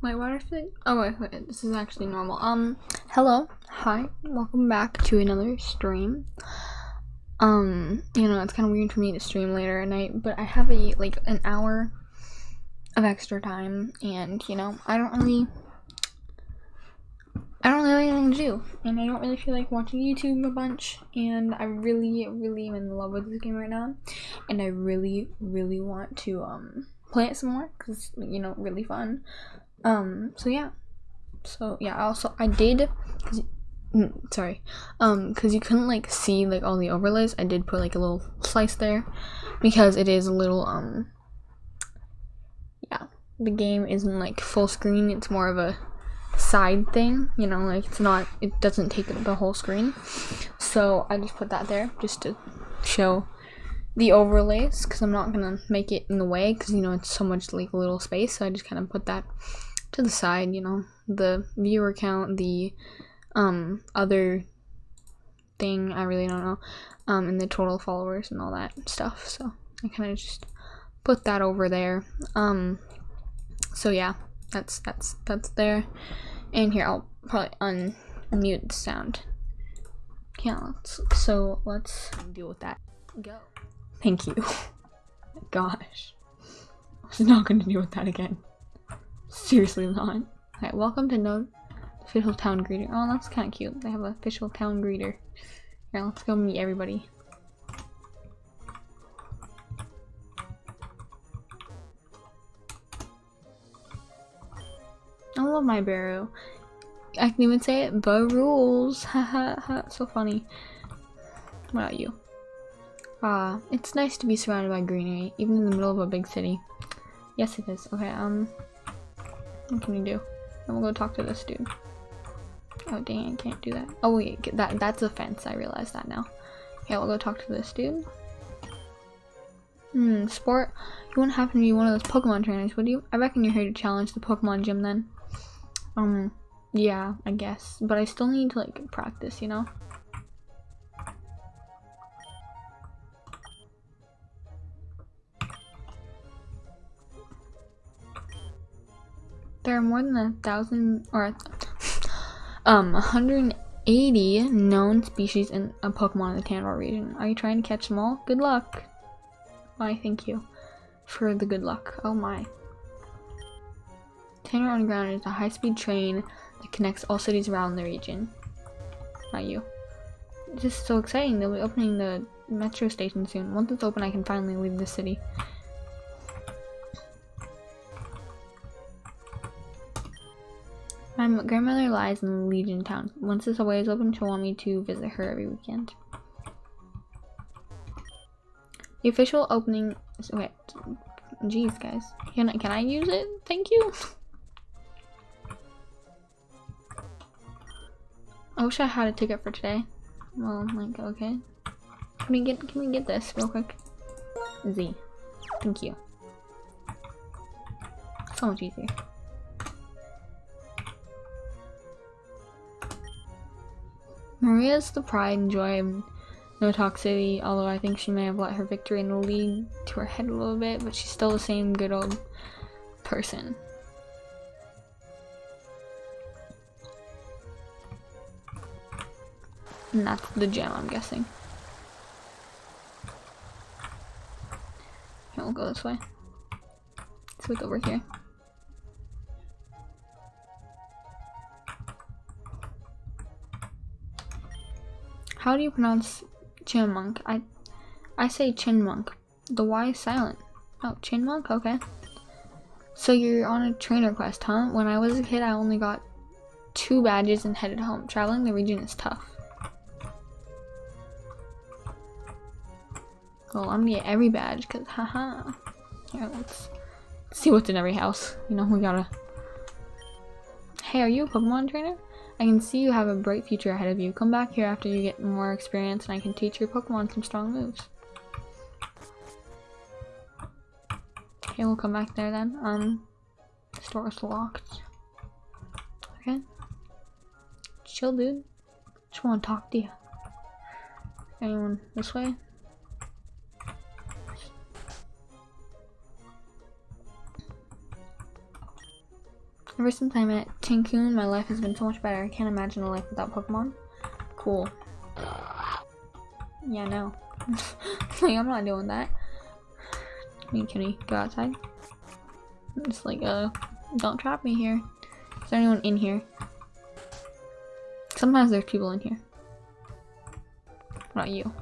what are I Oh wait, wait, this is actually normal. Um, hello, hi, welcome back to another stream. Um, you know, it's kind of weird for me to stream later at night, but I have a like an hour of extra time, and you know, I don't really, I don't really have anything to do, and I don't really feel like watching YouTube a bunch, and I really, really am in love with this game right now, and I really, really want to um play it some more because you know really fun. Um so yeah. So yeah also i did mm, sorry. Um because you couldn't like see like all the overlays i did put like a little slice there because it is a little um yeah the game isn't like full screen it's more of a side thing you know like it's not it doesn't take the whole screen. So i just put that there just to show the overlays because I'm not gonna make it in the way because you know it's so much like a little space so I just kind of put that to the side you know. The viewer count the um other thing I really don't know um and the total followers and all that stuff so I kind of just put that over there. Um so yeah that's that's that's there. And here I'll probably unmute the sound. Yeah let's, so let's deal with that. Go Thank you. Gosh. I was not going to deal with that again. Seriously not. Alright, welcome to No Official Town Greeter. Oh, that's kind of cute. They have an official town greeter. Here, let's go meet everybody. I love my barrow. I can even say it, but rules. Haha, ha, so funny. What about you? Ah, it's nice to be surrounded by greenery, even in the middle of a big city. Yes, it is. Okay, um, what can we do? And we'll go talk to this dude. Oh, dang, I can't do that. Oh, wait, that that's a fence. I realize that now. Okay, we'll go talk to this dude. Hmm, sport. You wouldn't happen to be one of those Pokemon trainers, would you? I reckon you're here to challenge the Pokemon gym then. Um, yeah, I guess. But I still need to, like, practice, you know? There are more than a thousand or um 180 known species in a Pokemon in the Tandor region. Are you trying to catch them all? Good luck. Why, thank you for the good luck. Oh my. Tandor Underground is a high-speed train that connects all cities around the region. Not you. This is so exciting. They'll be opening the metro station soon. Once it's open, I can finally leave the city. My grandmother lies in Legion Town. Once this away is open, she'll want me to visit her every weekend. The official opening is, okay, jeez guys. Can I, can I use it? Thank you. I wish I had a ticket for today. Well, like, okay. Can we get, can we get this real quick? Z. Thank you. So much easier. Maria's the pride and joy of Nowtoch City, although I think she may have let her victory in the league to her head a little bit, but she's still the same good old person. And that's the gem, I'm guessing. Okay, we'll go this way. Let's look over here. How do you pronounce Chyinmunk? I I say Chinmonk. The Y is silent. Oh, Chinmonk? Okay. So you're on a trainer quest, huh? When I was a kid, I only got two badges and headed home. Traveling the region is tough. Well, I'm gonna get every badge, cause haha. Here, let's see what's in every house. You know, we gotta... Hey, are you a Pokemon trainer? I can see you have a bright future ahead of you. Come back here after you get more experience and I can teach your Pokemon some strong moves. Okay, we'll come back there then. Um, store is locked. Okay. Chill, dude. Just want to talk to you. Anyone this way? Ever since I met Tancoon, my life has been so much better. I can't imagine a life without Pokemon. Cool. Yeah, no. like, I'm not doing that. I mean, can we go outside? Just like, uh, don't trap me here. Is there anyone in here? Sometimes there's people in here. Not you.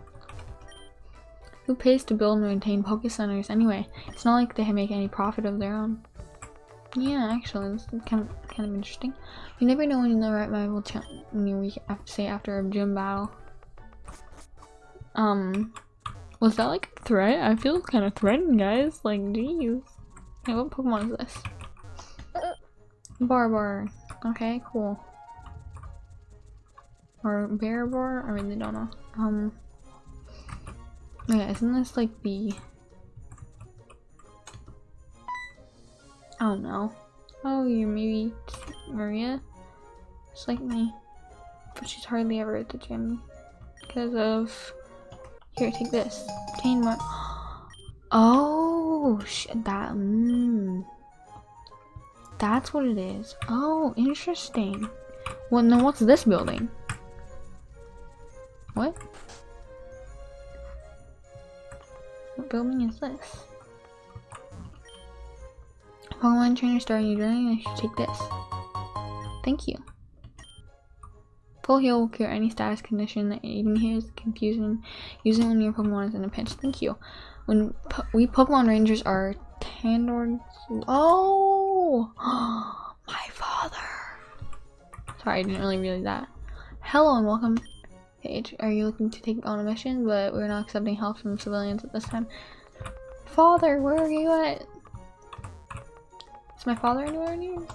Who pays to build and maintain Poke Centers anyway? It's not like they make any profit of their own. Yeah, actually, this is kind of kind of interesting. You never know when the right rival when you say after a gym battle. Um, was that like a threat? I feel kind of threatened, guys. Like, geez. Hey, what Pokemon is this? Barbar. Okay, cool. Or Bearbar? I really don't know. Um. Yeah, isn't this like the... Oh no. Oh, you're maybe Maria? Just like me. But she's hardly ever at the gym. Because of... Here, take this. Obtain more... Oh, that... Mm. That's what it is. Oh, interesting. Well, then what's this building? What? What building is this? Pokemon trainer starting your journey, I should take this. Thank you. Full heal will cure any status condition that even hears confusion. Use it when your Pokemon is in a pinch. Thank you. When po we Pokemon Rangers are Tandor. Oh! My father! Sorry, I didn't really realize that. Hello and welcome page. Are you looking to take on a mission? But we're not accepting help from civilians at this time. Father, where are you at? My father anywhere near? Do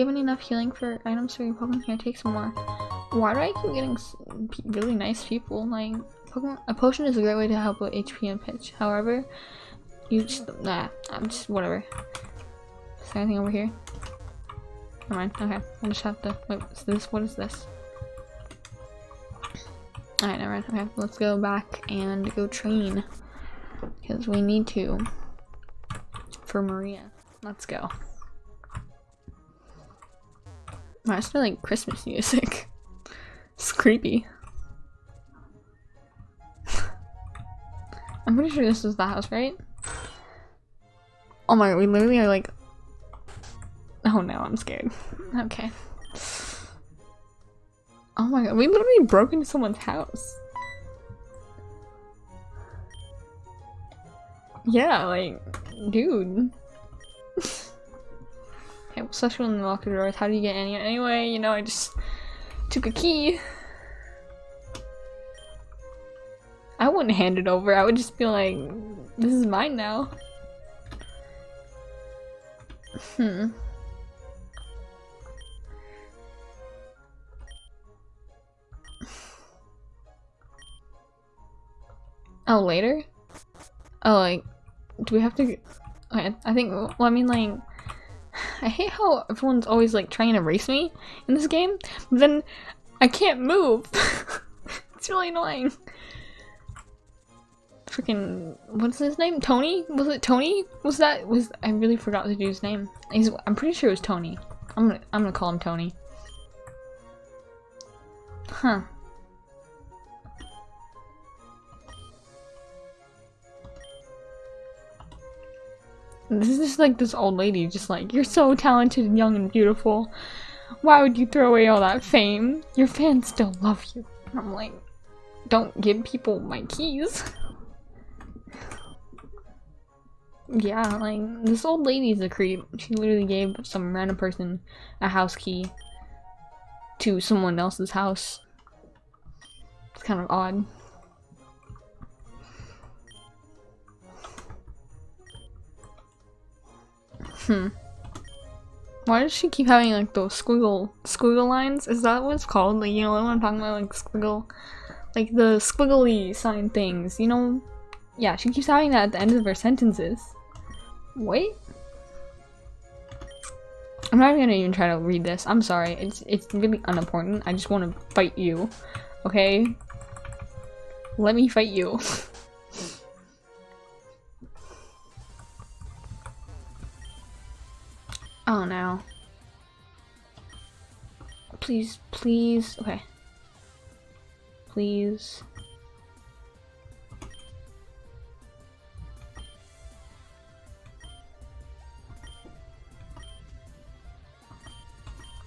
you have enough healing for items for your Pokemon? Here, take some more. Why do I keep getting really nice people? Like, Pokemon a potion is a great way to help with HP and pitch. However, you just- nah, I'm just- whatever. Is there anything over here? Never mind, okay. I'll just have to- wait, is this- what is this? Alright, never mind. Okay, let's go back and go train. Because we need to. For Maria. Let's go. Wow, it's like Christmas music. it's creepy. I'm pretty sure this is the house, right? Oh my we literally are like... Oh no, I'm scared. Okay. Oh my god, we literally broke into someone's house. Yeah, like, dude. okay, social in the locker doors. How do you get any? Anyway, you know, I just took a key. I wouldn't hand it over. I would just be like, this is mine now. Hmm. Oh, later? Oh, like, do we have to- okay, I think, well, I mean, like, I hate how everyone's always, like, trying to race me in this game, but then I can't move. it's really annoying. Freaking, what's his name? Tony? Was it Tony? Was that, was, I really forgot the dude's name. He's, I'm pretty sure it was Tony. I'm gonna, I'm gonna call him Tony. Huh. This is just like this old lady, just like, you're so talented and young and beautiful. Why would you throw away all that fame? Your fans still love you. I'm like, don't give people my keys. yeah, like, this old lady's a creep. She literally gave some random person a house key to someone else's house. It's kind of odd. Hmm. Why does she keep having like those squiggle squiggle lines? Is that what it's called? Like you know what I'm talking about? Like squiggle, like the squiggly sign things. You know? Yeah, she keeps having that at the end of her sentences. Wait. I'm not even gonna even try to read this. I'm sorry. It's it's really unimportant. I just want to fight you. Okay. Let me fight you. Oh no. Please, please. Okay. Please.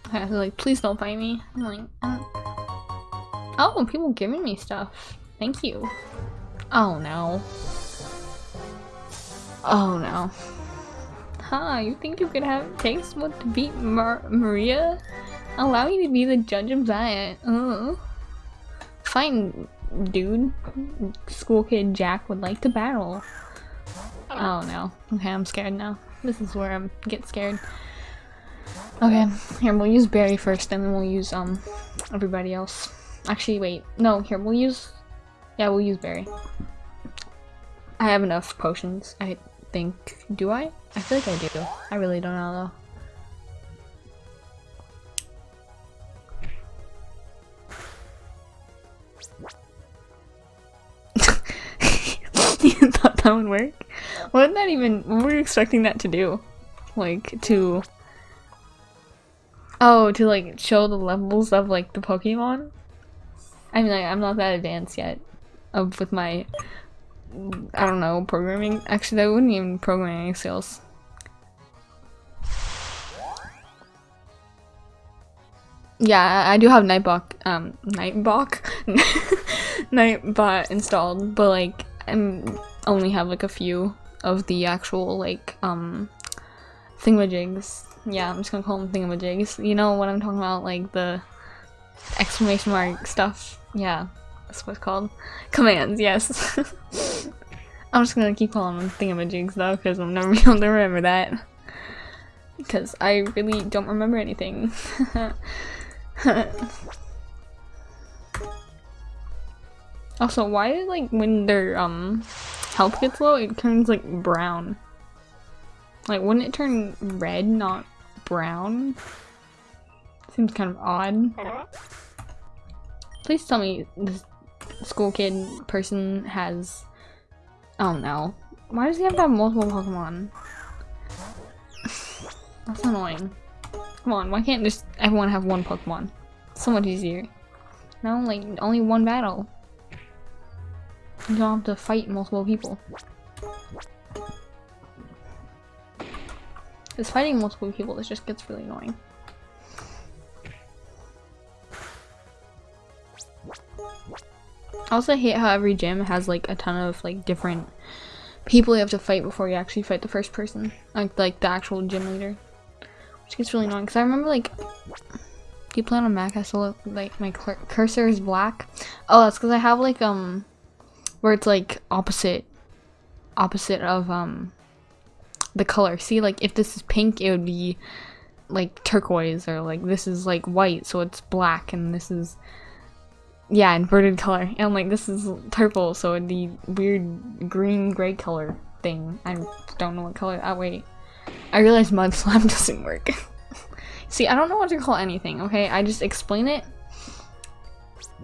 Okay, like, please don't fight me. I'm like, uh... oh, people giving me stuff. Thank you. Oh no. Oh no. Huh, you think you could have taste what to beat Mar Maria? Allow me to be the judge of that. Uh. Fine, dude. School kid Jack would like to battle. Oh no. Okay, I'm scared now. This is where I get scared. Okay, here, we'll use Barry first, and then we'll use, um, everybody else. Actually, wait. No, here, we'll use... Yeah, we'll use Barry. I have enough potions, I think. Do I? I feel like I do. I really don't know, though. you thought that would work? What did that even- what were you expecting that to do? Like, to Oh, to like show the levels of like the Pokemon? I mean, like, I'm not that advanced yet of with my, I don't know, programming. Actually, that wouldn't even programming skills. Yeah, I do have Nightbot, um, Nightbot, Nightbot installed, but like, I only have like a few of the actual like, um, thingamajigs yeah, I'm just gonna call them thingamajigs. You know what I'm talking about, like the exclamation mark stuff. Yeah, that's what it's called. Commands, yes. I'm just gonna keep calling them thingamajigs though, because I'm never gonna remember that. Because I really don't remember anything. also, why like when their um health gets low, it turns like brown? Like, wouldn't it turn red, not brown? Seems kind of odd. Please tell me this school kid person has... Oh no. Why does he have to have multiple Pokemon? That's annoying. Come on, why can't just everyone have one Pokemon? So much easier. No, like, only one battle. You don't have to fight multiple people. Because fighting multiple people, this just gets really annoying. I also hate how every gym has like a ton of like different people you have to fight before you actually fight the first person. Like like the actual gym leader. Which gets really annoying because I remember like you play on a Mac? I still like my cursor is black. Oh, that's because I have like um where it's like opposite opposite of um the color. See, like if this is pink, it would be like turquoise, or like this is like white, so it's black, and this is yeah, inverted color. And like this is purple, so it'd weird green gray color thing. I don't know what color. Oh wait, I realized mud slime doesn't work. See, I don't know what to call anything. Okay, I just explain it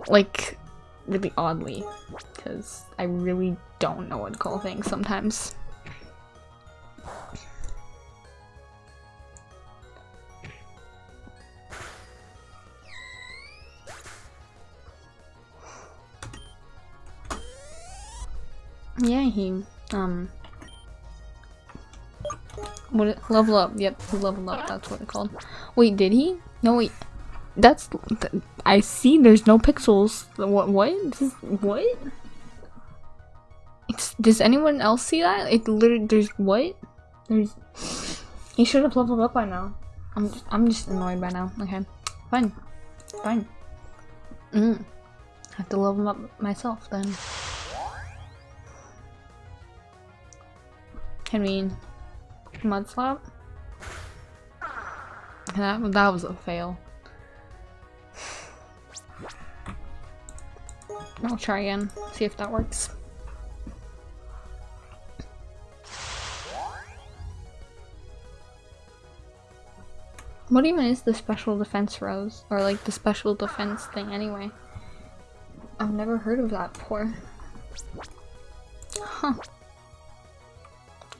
like really oddly because I really don't know what to call things sometimes. Yeah, he, um... What, level up, yep, level up, that's what it's called. Wait, did he? No, wait. That's, th I see there's no pixels. What, what? This, what? It's, does anyone else see that? It literally, there's, what? There's, he should have leveled up by now. I'm just, I'm just annoyed by now. Okay, fine, fine. Mm. have to level up myself then. Can we mud slap? That, that was a fail. I'll try again, see if that works. What even is the special defense rose? Or like the special defense thing anyway? I've never heard of that before. Huh.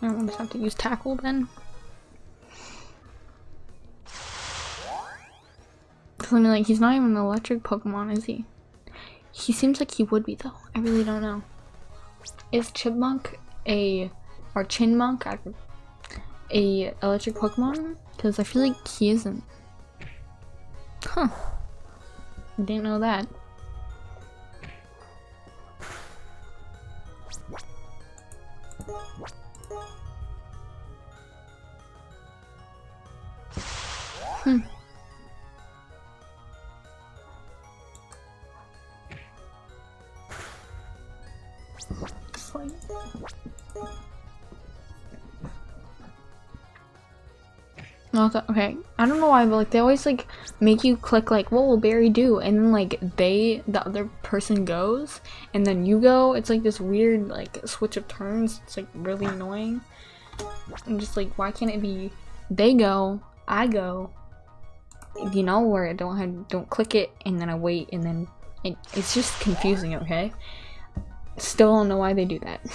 I'll just have to use tackle then. Cause I mean, like, he's not even an electric Pokemon, is he? He seems like he would be though. I really don't know. Is Chipmunk a or Chinmunk a electric Pokemon? Because I feel like he isn't. Huh. Didn't know that. Hmm. okay, I don't know why, but like they always like make you click like what will Barry do, and then like they the other person goes, and then you go. It's like this weird like switch of turns. It's like really annoying. I'm just like, why can't it be they go, I go, you know, where I don't have don't click it, and then I wait, and then it, it's just confusing. Okay, still don't know why they do that.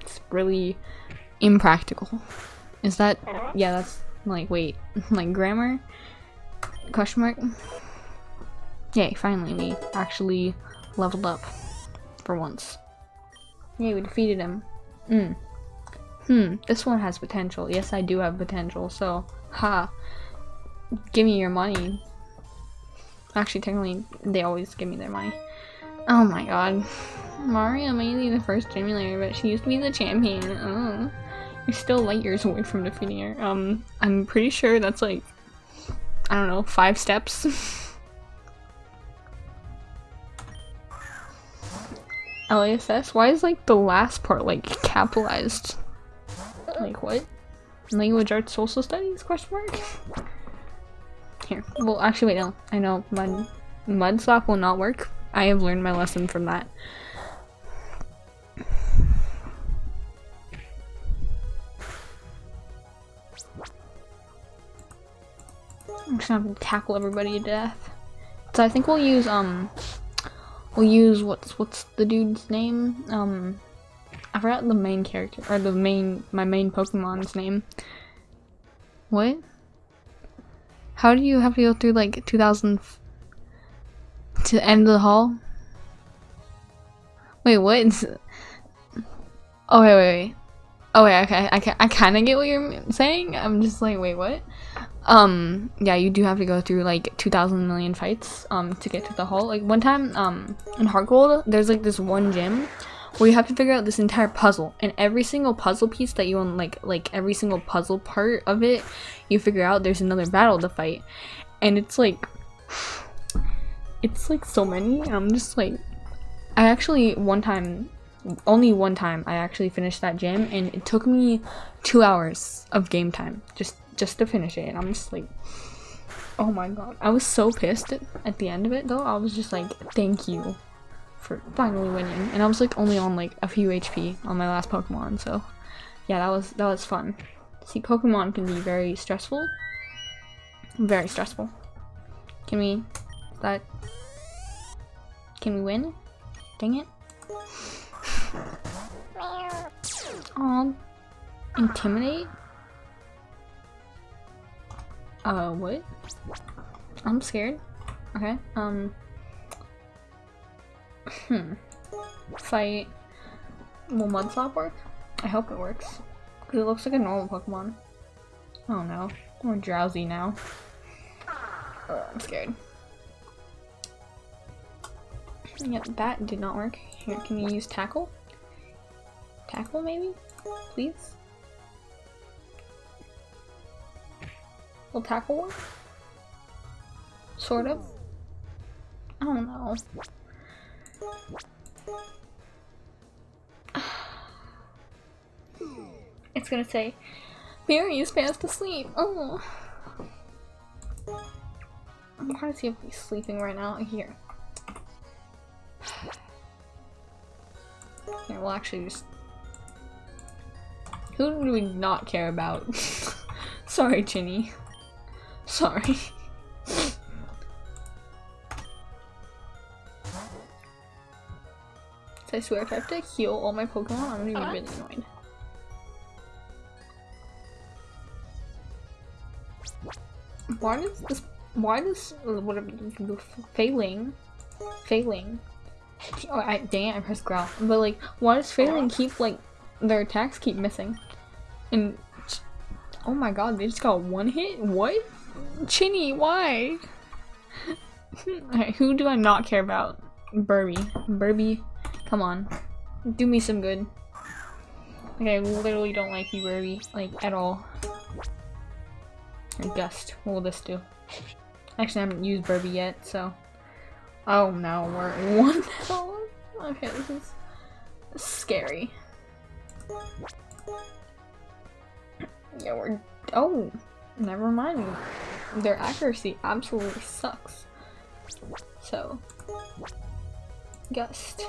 It's really impractical. Is that yeah? That's like, wait, like grammar? Question mark? Yay, finally we actually leveled up. For once. Yay, we defeated him. Hmm. Hmm, this one has potential. Yes, I do have potential, so, ha. Give me your money. Actually, technically, they always give me their money. Oh my god. Maria may be the first leader, but she used to be the champion. Oh. You're still light years away from defeating her. Um, I'm pretty sure that's like, I don't know, five steps. LASS? Why is like the last part like capitalized? Like what? Language Arts Social Studies? Question mark? Here. Well, actually wait, no. I know Mud, mud slap will not work. I have learned my lesson from that. I'm just gonna tackle everybody to death. So I think we'll use, um, we'll use, what's, what's the dude's name? Um, I forgot the main character, or the main, my main Pokemon's name. What? How do you have to go through, like, 2000 to the end of the hall? Wait, what? Oh, wait, wait, wait. Oh, wait, okay, I, I kind of get what you're saying. I'm just like, wait, what? um yeah you do have to go through like 2000 million fights um to get to the hall like one time um in heart gold there's like this one gym where you have to figure out this entire puzzle and every single puzzle piece that you own like like every single puzzle part of it you figure out there's another battle to fight. And it's like it's like so many i'm just like i actually one time only one time i actually finished that gym and it took me two hours of game time just just to finish it and I'm just like oh my god. I was so pissed at the end of it though. I was just like thank you for finally winning. And I was like only on like a few HP on my last Pokemon so yeah that was that was fun. See Pokemon can be very stressful. Very stressful. Can we that can we win? Dang it. Oh, intimidate? Uh, what? I'm scared. Okay, um... Hmm. Fight... Will Mud Slap work? I hope it works. Because it looks like a normal Pokemon. Oh no. I'm drowsy now. Uh, I'm scared. Yep, that did not work. Here, can you use Tackle? Tackle, maybe? Please? Will tackle one? Sort of. I don't know. It's gonna say, Mary is fast asleep. Oh. To see if he's sleeping right now. Here. Here, we'll actually just... Who do we not care about? Sorry, Chinny. Sorry. I swear if I have to heal all my Pokemon, I'm gonna be really annoyed. Why does this why does uh, what failing failing oh I dang it I pressed growl. But like why does failing keep like their attacks keep missing? And oh my god they just got one hit? What? Chinny why? Okay, who do I not care about? Birbie. Birbie come on do me some good Like, I literally don't like you Birbie like at all And Gust what will this do Actually, I haven't used Birbie yet, so. Oh no, we're at one. Okay, this is scary. Yeah, we're. Oh, never mind. Their accuracy absolutely sucks. So, Gust.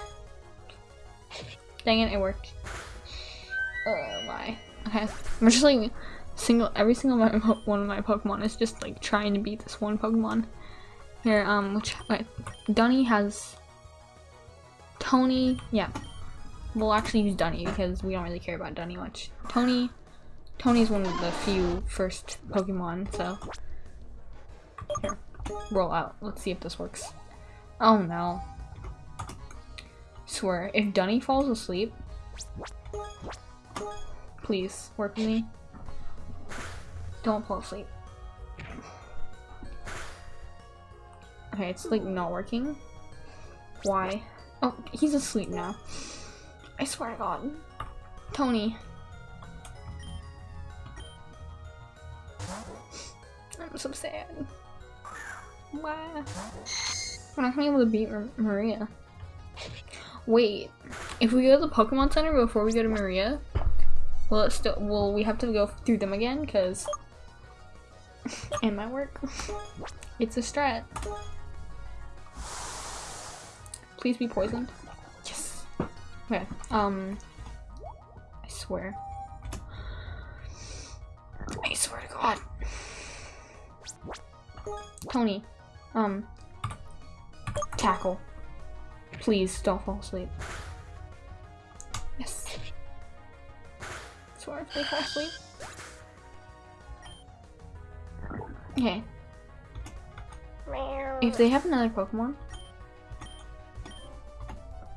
Dang it, it worked. Oh my. Okay, I'm just like single every single one of my Pokemon is just like trying to beat this one Pokemon. Here, um, which wait, Dunny has Tony. Yeah, we'll actually use Dunny because we don't really care about Dunny much. Tony, Tony's one of the few first Pokemon. So here, roll out. Let's see if this works. Oh no! Swear, if Dunny falls asleep, please work with me. Don't fall asleep. Okay, it's like not working. Why? Oh, he's asleep now. I swear to god. Tony. I'm so sad. Why? We're not gonna be able to beat Mar Maria. Wait, if we go to the Pokemon Center before we go to Maria, will it still- will we have to go through them again? Because it might work. it's a strat. Please be poisoned. Yes. Okay. Um. I swear. I swear to God. Tony. Um. Tackle. Please don't fall asleep. Yes. I swear if they fall asleep. Okay. If they have another Pokemon.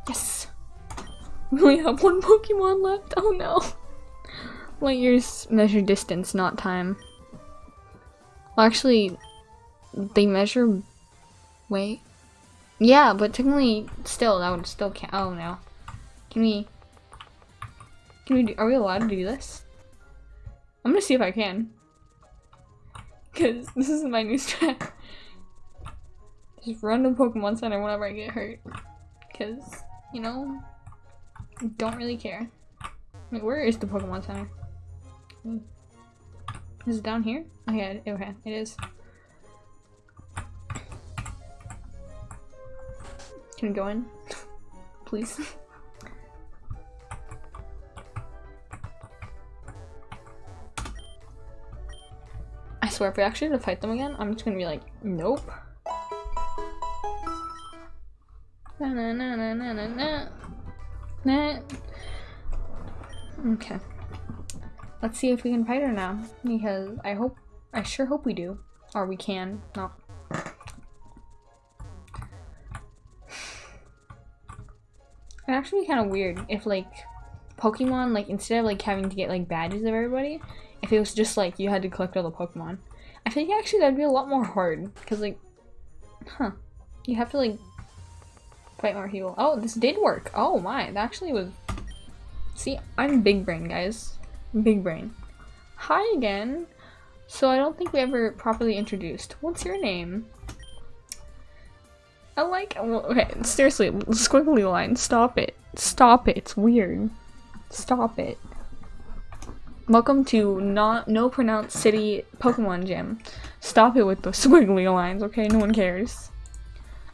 Yes! We only have one Pokemon left. Oh no. Light years measure distance, not time. Well, actually, they measure... Wait. Yeah, but technically, still, that would still count. Oh no. Can we... Can we do... Are we allowed to do this? I'm gonna see if I can. Because this is my new strat. Just run to Pokemon Center whenever I get hurt. Because, you know, don't really care. Wait, where is the Pokemon Center? Is it down here? Okay, okay, it is. Can we go in? Please? I swear, if we actually have to fight them again, I'm just gonna be like, nope. Na na na na na na na. Nah. Okay. Let's see if we can fight her now. Because I hope, I sure hope we do. Or we can, not. Actually be kind of weird if like Pokemon, like instead of like having to get like badges of everybody, if it was just like you had to collect all the Pokemon. I think actually that'd be a lot more hard because like, huh, you have to like fight more people. Oh, this did work. Oh my, that actually was. See, I'm big brain, guys. Big brain. Hi again. So I don't think we ever properly introduced. What's your name? I like- okay, seriously, squiggly line, stop it. Stop it, it's weird. Stop it. Welcome to not no pronounced city Pokemon gym. Stop it with the squiggly lines, okay? No one cares.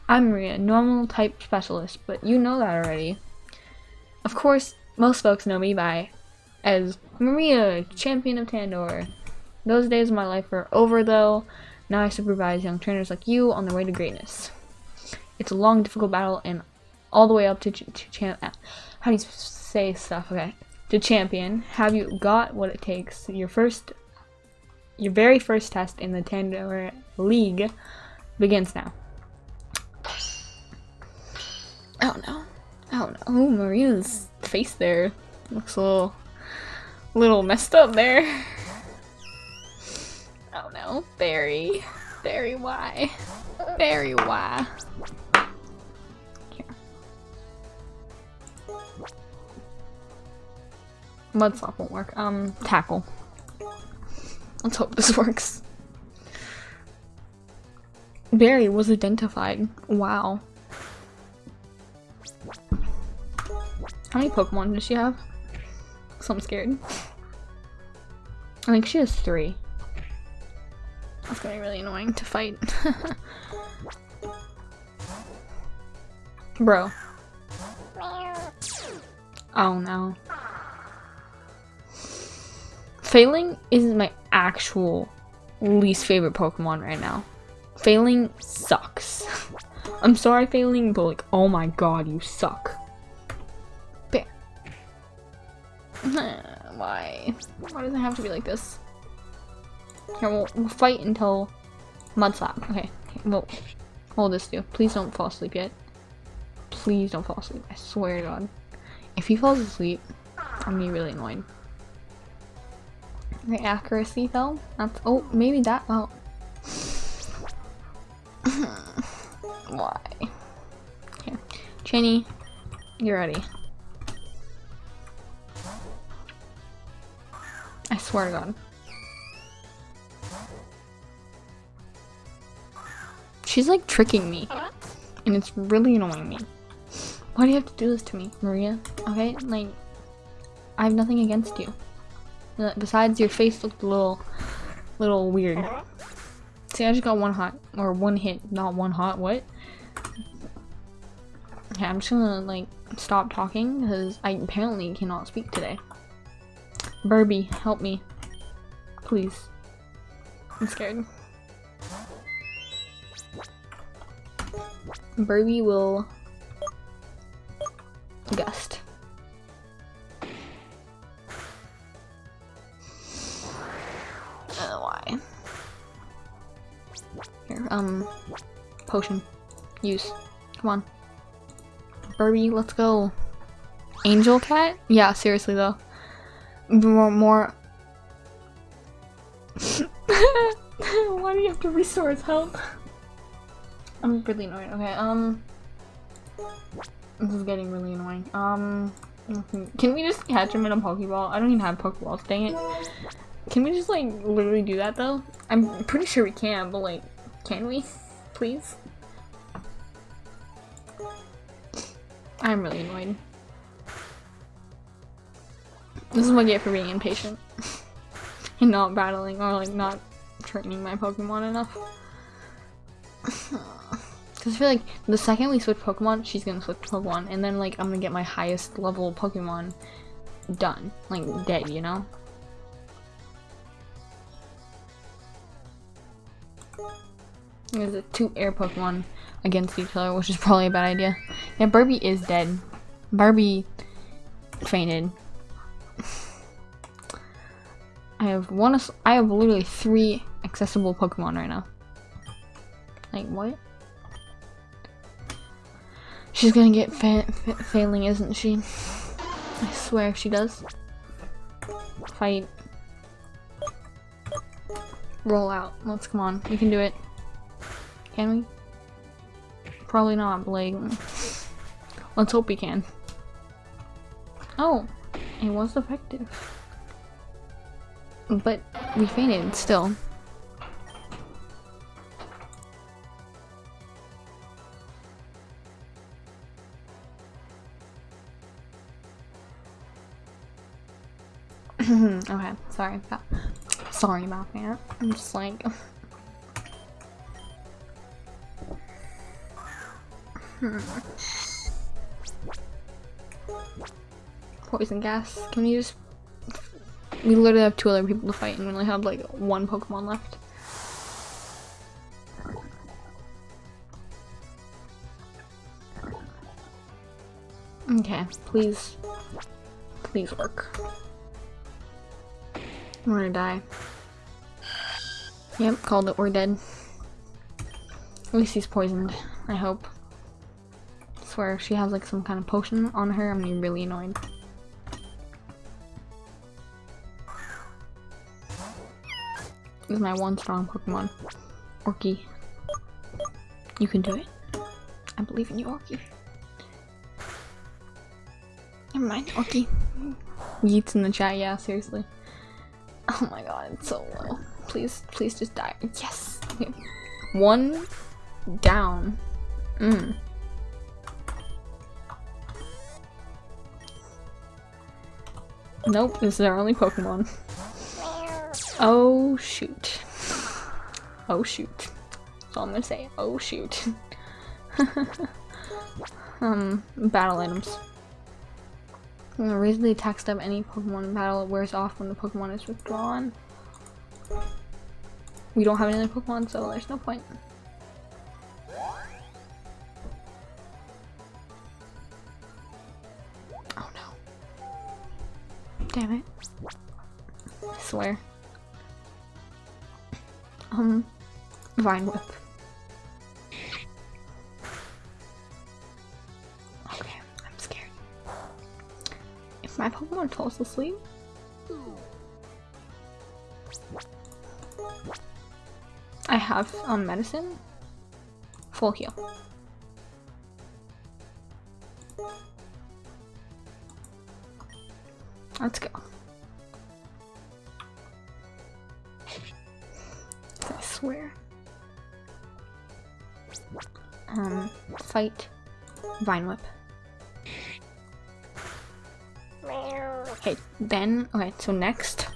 I'm Maria, normal type specialist, but you know that already. Of course, most folks know me by as Maria, champion of Tandor. Those days of my life are over though. Now I supervise young trainers like you on their way to greatness. It's a long, difficult battle and all the way up to, to champ. Uh, how do you say stuff? Okay to champion. Have you got what it takes? Your first your very first test in the Tandora League begins now. Oh no. Oh no. Oh, Maria's face there looks a little, little messed up there. Oh no. Barry. Barry, why? Barry, why? Mudslap won't work. Um, tackle. Let's hope this works. Barry was identified. Wow. How many Pokemon does she have? So I'm scared. I think she has three. That's gonna be really annoying to fight. Bro. Oh no. Feleng is my actual least favorite Pokemon right now. Feleng sucks. I'm sorry, Feleng, but like, oh my god, you suck. Bear. Why? Why does it have to be like this? Here, we'll, we'll fight until Mudslap. Okay, okay, well, hold this do. Please don't fall asleep yet. Please don't fall asleep. I swear to God. If he falls asleep, I'm gonna be really annoyed. Okay, accuracy fell. That's oh maybe that oh why? Here. Chinny, you're ready. I swear to god. She's like tricking me. And it's really annoying me. Why do you have to do this to me, Maria? Okay, like, I have nothing against you. Besides, your face looked a little, little weird. Uh-huh. See, I just got one hot, or one hit, not one hot, what? Okay, I'm just gonna, like, stop talking, because I apparently cannot speak today. Birbie, help me. Please. I'm scared. Birbie will gust. Potion. Use. Come on. Birbie, let's go. Angel cat? Yeah, seriously though. More, more. Why do you have to restore his health? I'm really annoyed. Okay, um... This is getting really annoying. Um... Can we just catch him in a Pokeball? I don't even have Pokeballs, dang it. Can we just, like, literally do that, though? I'm pretty sure we can, but, like, can we? Please? I'm really annoyed. This is what I get for being impatient. and not battling, or, like, not training my Pokemon enough. Because I feel like the second we switch Pokemon, she's gonna switch Pokemon, and then like I'm gonna get my highest level Pokemon done, like dead, you know? There's a two air Pokemon against each other, which is probably a bad idea. Yeah, Barbie is dead. Barbie fainted. I have one. I have literally three accessible Pokemon right now. Like what? She's gonna get fa fa failing, isn't she? I swear if she does. Fight. Roll out. Let's come on. We can do it. Can we? Probably not, Blake. Let's hope we can. Oh, it was effective. But we fainted still. okay, sorry about sorry about that. I'm just like Poison gas. Can we just we literally have two other people to fight and we only have like one Pokemon left. Okay, please please work. I'm gonna die. Yep, called it. We're dead. At least he's poisoned. I hope. If she has like some kind of potion on her, I'm gonna be really annoyed. This is my one strong Pokemon. Orky. You can do it. I believe in you, Orky. Never mind, Orky. Yeets in the chat, yeah, seriously. Oh my god, it's so low. Please, please just die. Yes! Okay. One down. Mm. Nope, this is our only Pokemon. Oh shoot. Oh shoot. That's all I'm gonna say. Oh shoot. um, battle items. I'm gonna raise the attack step any Pokemon in battle. Wears off when the Pokemon is withdrawn. We don't have any other Pokemon, so there's no point. Damn it. I swear. Um, Vine Whip. Okay, I'm scared. If my Pokemon falls asleep, I have um medicine. Full heal. Let's go. I swear. Um, fight Vine Whip. Okay, then, okay, so next,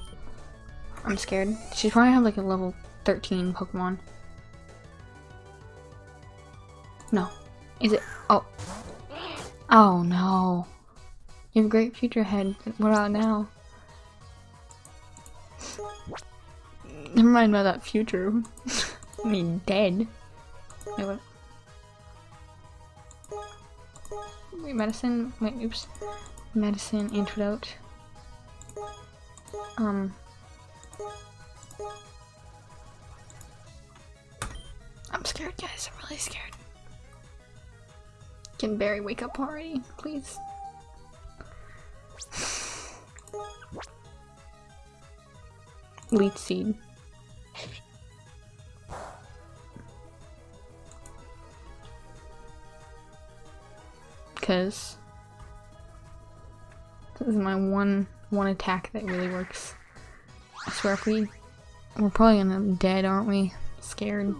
I'm scared. She's probably have like a level 13 Pokemon. No. Is it? Oh. Oh no. You have a great future ahead. What about now? Never mind about that future. I mean, dead. Wait, what? Wait, medicine? Wait, oops. Medicine, antidote. Um. I'm scared, guys. I'm really scared. Can Barry wake up already, please? Leech seed. Because this is my one one attack that really works. I swear if we we're probably gonna be dead, aren't we? Scared.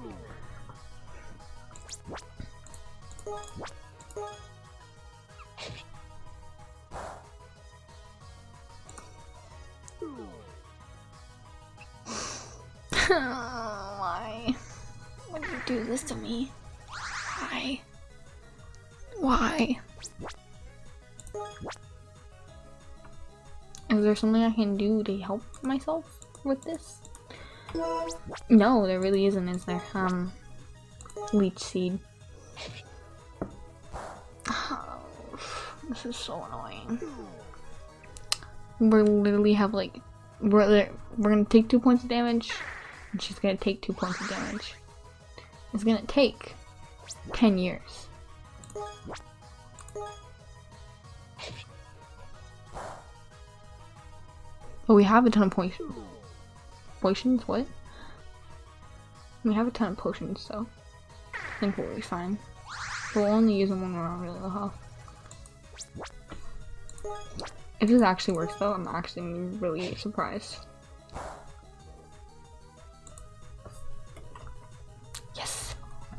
Why? Would you do this to me? Why? Why? Is there something I can do to help myself with this? No, there really isn't, is there? Um, leech seed. This is so annoying. We're literally have like, we're we're gonna take two points of damage, and she's gonna take two points of damage. It's gonna take ten years. But we have a ton of potions. Potions? What? We have a ton of potions, so I think we'll be fine. We'll only use them when we're on really low health. If this actually works though, I'm actually really surprised.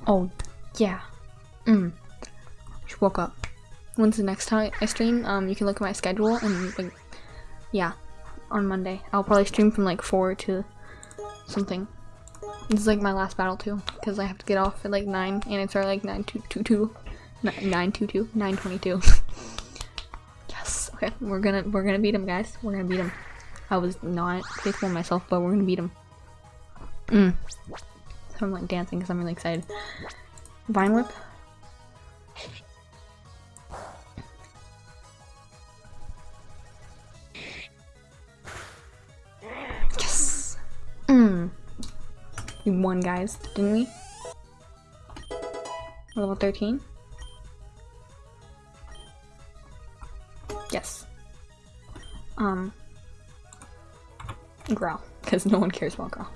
Oh, yeah. Mm. She woke up. When's the next time I stream? Um, you can look at my schedule and like, yeah, on Monday. I'll probably stream from like 4 to something. This is like my last battle too, because I have to get off at like 9 and it's our like 922, 922, 922. yes, okay, we're gonna, we're gonna beat him guys. We're gonna beat him. I was not faithful myself, but we're gonna beat him. Mm. So I'm like dancing because I'm really excited. Vine Whip. Yes! Mm. We won, guys, didn't we? Level 13? Yes. Um. Growl, because no one cares about Growl.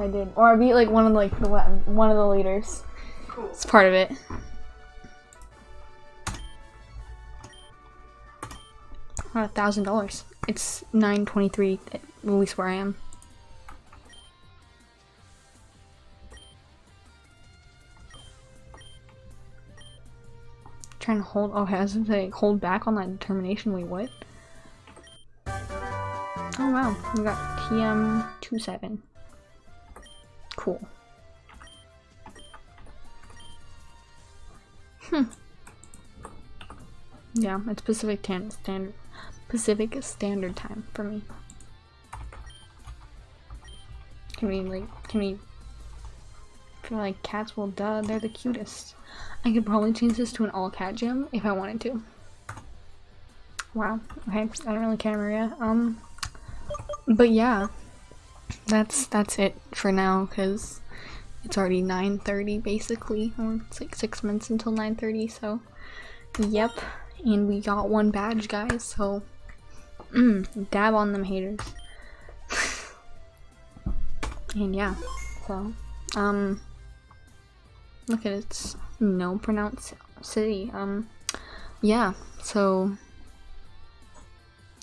I did. Or I beat like one of like the one of the leaders. Cool. It's part of it. A thousand dollars. It's nine twenty-three at least where I am. Trying to hold. Oh, has to hold back on that determination. Wait, what? Oh wow, we got TM27. Cool. Hmm. Yeah, it's Pacific Tan Standard Pacific Standard Time for me. Can we like can we feel like cats well duh, they're the cutest. I could probably change this to an all cat gym if I wanted to. Wow. Okay, I don't really care Maria. Um but yeah that's that's it for now because it's already 9.30 basically. Or it's like six minutes until 9.30 so yep. And we got one badge guys so mm, dab on them haters. And yeah so um look at its no pronounce city um yeah so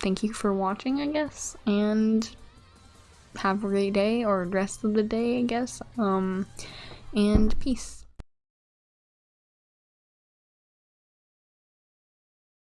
thank you for watching i guess and have a great day or rest of the day, I guess. Um, and peace.